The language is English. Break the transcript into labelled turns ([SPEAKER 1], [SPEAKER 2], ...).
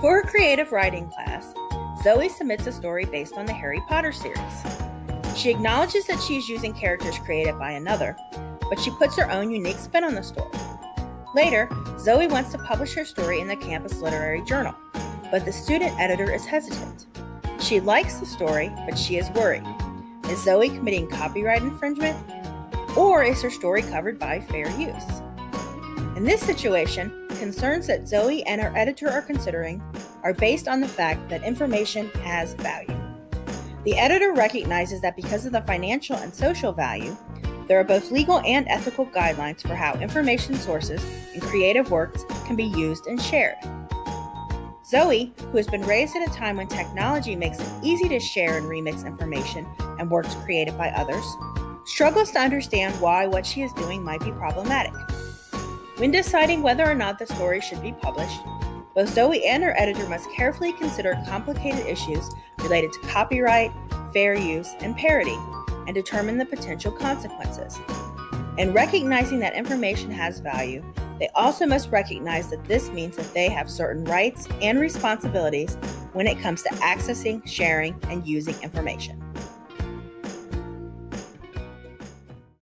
[SPEAKER 1] For her creative writing class, Zoe submits a story based on the Harry Potter series. She acknowledges that she is using characters created by another, but she puts her own unique spin on the story. Later, Zoe wants to publish her story in the campus literary journal, but the student editor is hesitant. She likes the story, but she is worried. Is Zoe committing copyright infringement? Or is her story covered by fair use? In this situation, concerns that Zoe and her editor are considering are based on the fact that information has value. The editor recognizes that because of the financial and social value, there are both legal and ethical guidelines for how information sources and creative works can be used and shared. Zoe, who has been raised at a time when technology makes it easy to share and remix information and works created by others, struggles to understand why what she is doing might be problematic. When deciding whether or not the story should be published, both Zoe and her editor must carefully consider complicated issues related to copyright, fair use, and parody and determine the potential consequences. In recognizing that information has value, they also must recognize that this means that they have certain rights and responsibilities when it comes to accessing, sharing, and using information.